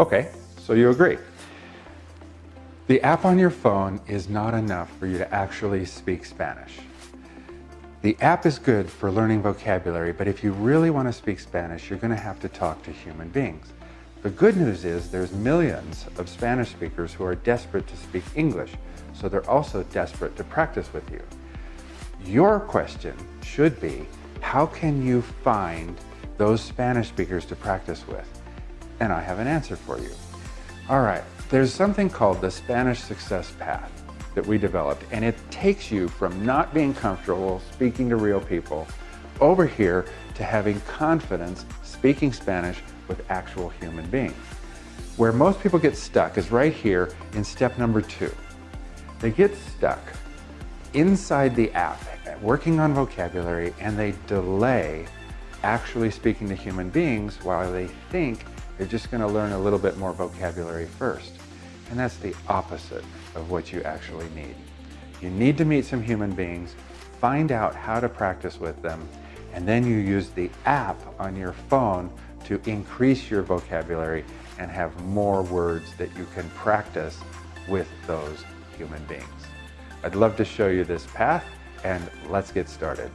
Okay, so you agree. The app on your phone is not enough for you to actually speak Spanish. The app is good for learning vocabulary, but if you really want to speak Spanish, you're going to have to talk to human beings. The good news is there's millions of Spanish speakers who are desperate to speak English, so they're also desperate to practice with you. Your question should be, how can you find those Spanish speakers to practice with? And I have an answer for you. All right, there's something called the Spanish Success Path that we developed, and it takes you from not being comfortable speaking to real people over here to having confidence speaking Spanish with actual human beings. Where most people get stuck is right here in step number two. They get stuck inside the app, working on vocabulary, and they delay actually speaking to human beings while they think they're just going to learn a little bit more vocabulary first. And that's the opposite of what you actually need. You need to meet some human beings, find out how to practice with them, and then you use the app on your phone to increase your vocabulary and have more words that you can practice with those human beings. I'd love to show you this path and let's get started.